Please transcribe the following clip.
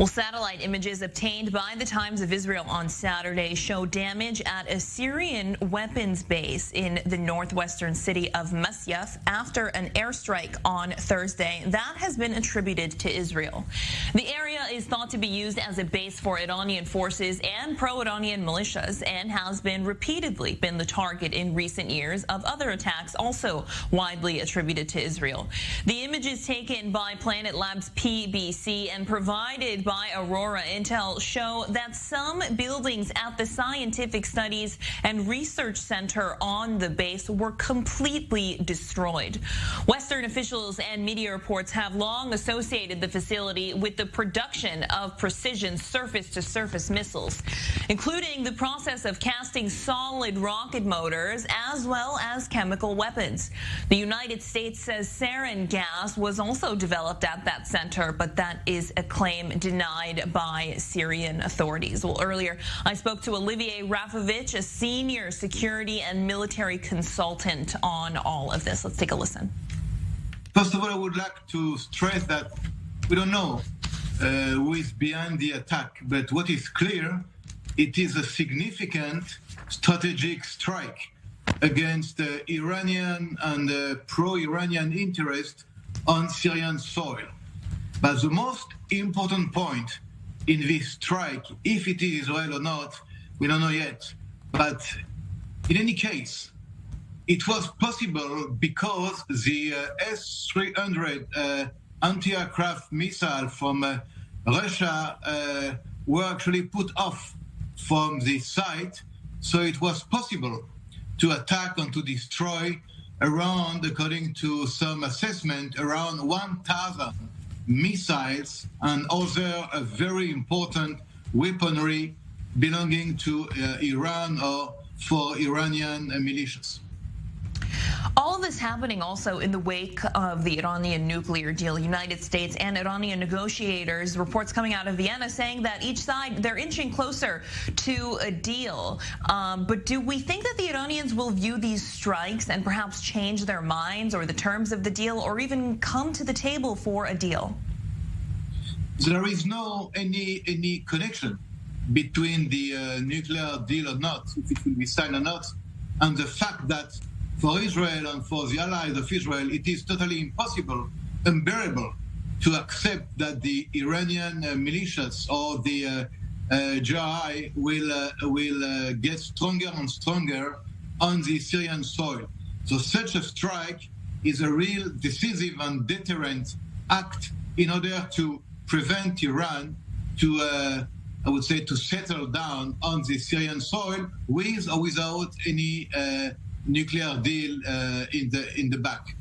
Well, satellite images obtained by the Times of Israel on Saturday show damage at a Syrian weapons base in the northwestern city of Masyaf after an airstrike on Thursday. That has been attributed to Israel. The area is thought to be used as a base for Iranian forces and pro-Iranian militias and has been repeatedly been the target in recent years of other attacks also widely attributed to Israel. The images taken by Planet Labs PBC and provided by Aurora Intel show that some buildings at the Scientific Studies and Research Center on the base were completely destroyed. Western officials and media reports have long associated the facility with the production of precision surface-to-surface -surface missiles, including the process of casting solid rocket motors as well as chemical weapons. The United States says sarin gas was also developed at that center, but that is a claim denied denied by Syrian authorities. Well, earlier I spoke to Olivier Rafowicz, a senior security and military consultant on all of this. Let's take a listen. First of all, I would like to stress that we don't know uh, who is behind the attack, but what is clear, it is a significant strategic strike against uh, Iranian and uh, pro-Iranian interest on Syrian soil. But the most important point in this strike, if it is Israel or not, we don't know yet. But in any case, it was possible because the uh, S-300 uh, anti-aircraft missile from uh, Russia uh, were actually put off from the site. So it was possible to attack and to destroy around, according to some assessment, around 1,000 missiles and other uh, very important weaponry belonging to uh, Iran or for Iranian uh, militias. All of this happening also in the wake of the Iranian nuclear deal. United States and Iranian negotiators, reports coming out of Vienna saying that each side, they're inching closer to a deal. Um, but do we think that the Iranians will view these strikes and perhaps change their minds or the terms of the deal or even come to the table for a deal? There is no any any connection between the uh, nuclear deal or not, if it will be signed or not, and the fact that for Israel and for the allies of Israel, it is totally impossible, unbearable, to accept that the Iranian uh, militias or the uh, uh, will uh, will uh, get stronger and stronger on the Syrian soil. So such a strike is a real decisive and deterrent act in order to prevent Iran to, uh, I would say, to settle down on the Syrian soil with or without any nuclear deal uh, in the in the back.